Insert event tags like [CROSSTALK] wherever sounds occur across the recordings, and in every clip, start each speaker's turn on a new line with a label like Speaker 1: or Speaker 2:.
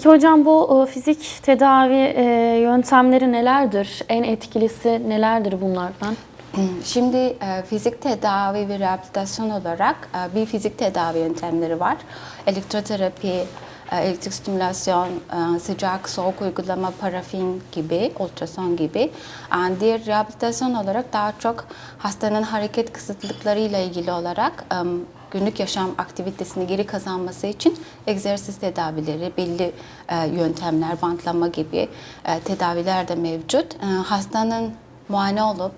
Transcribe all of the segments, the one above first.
Speaker 1: Peki hocam bu e, fizik tedavi e, yöntemleri nelerdir? En etkilisi nelerdir bunlardan?
Speaker 2: Şimdi e, fizik tedavi ve rehabilitasyon olarak bir fizik tedavi yöntemleri var. Elektroterapi, elektrik stimülasyon, sıcak soğuk uygulama, parafin gibi, ultrason gibi. Diğer rehabilitasyon olarak daha çok hastanın hareket kısıtlıklarıyla ilgili olarak günlük yaşam aktivitesini geri kazanması için egzersiz tedavileri, belli e, yöntemler, bantlama gibi e, tedaviler de mevcut. E, Hastanın muayene olup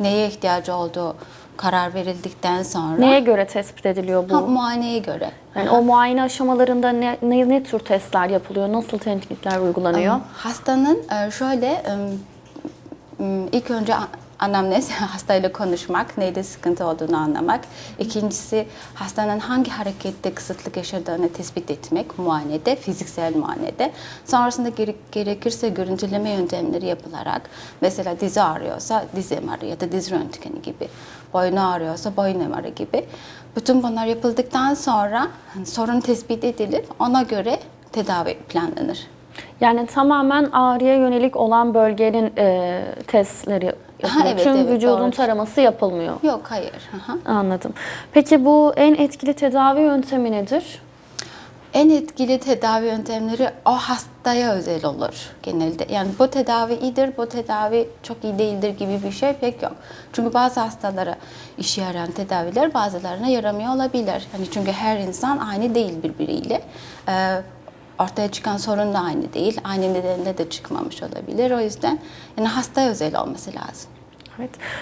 Speaker 2: neye ihtiyacı olduğu karar verildikten sonra
Speaker 1: Neye göre tespit ediliyor bu?
Speaker 2: Ha, muayeneye göre.
Speaker 1: Yani o muayene aşamalarında ne, ne, ne tür testler yapılıyor? Nasıl tetkikler uygulanıyor?
Speaker 2: Hastanın e, şöyle ilk önce anamnez [LAUGHS] hastayla konuşmak, neyde sıkıntı olduğunu anlamak. İkincisi hastanın hangi harekette kısıtlık yaşadığını tespit etmek muayenede, fiziksel muayenede. Sonrasında gere- gerekirse görüntüleme yöntemleri yapılarak mesela dizi ağrıyorsa diz MR'ı ya da diz röntgeni gibi, boynu ağrıyorsa boyun MR'ı gibi. Bütün bunlar yapıldıktan sonra sorun tespit edilip ona göre tedavi planlanır.
Speaker 1: Yani tamamen ağrıya yönelik olan bölgenin e, testleri yapılıyor.
Speaker 2: evet,
Speaker 1: Tüm
Speaker 2: evet,
Speaker 1: vücudun
Speaker 2: doğru.
Speaker 1: taraması yapılmıyor.
Speaker 2: Yok hayır. Hı.
Speaker 1: Anladım. Peki bu en etkili tedavi yöntemi nedir?
Speaker 2: En etkili tedavi yöntemleri o hastaya özel olur genelde. Yani bu tedavi iyidir, bu tedavi çok iyi değildir gibi bir şey pek yok. Çünkü bazı hastalara işe yarayan tedaviler bazılarına yaramıyor olabilir. Hani çünkü her insan aynı değil birbiriyle. Ee, ortaya çıkan sorun da aynı değil. Aynı nedenle de çıkmamış olabilir. O yüzden yani hastaya özel olması lazım.
Speaker 1: Evet.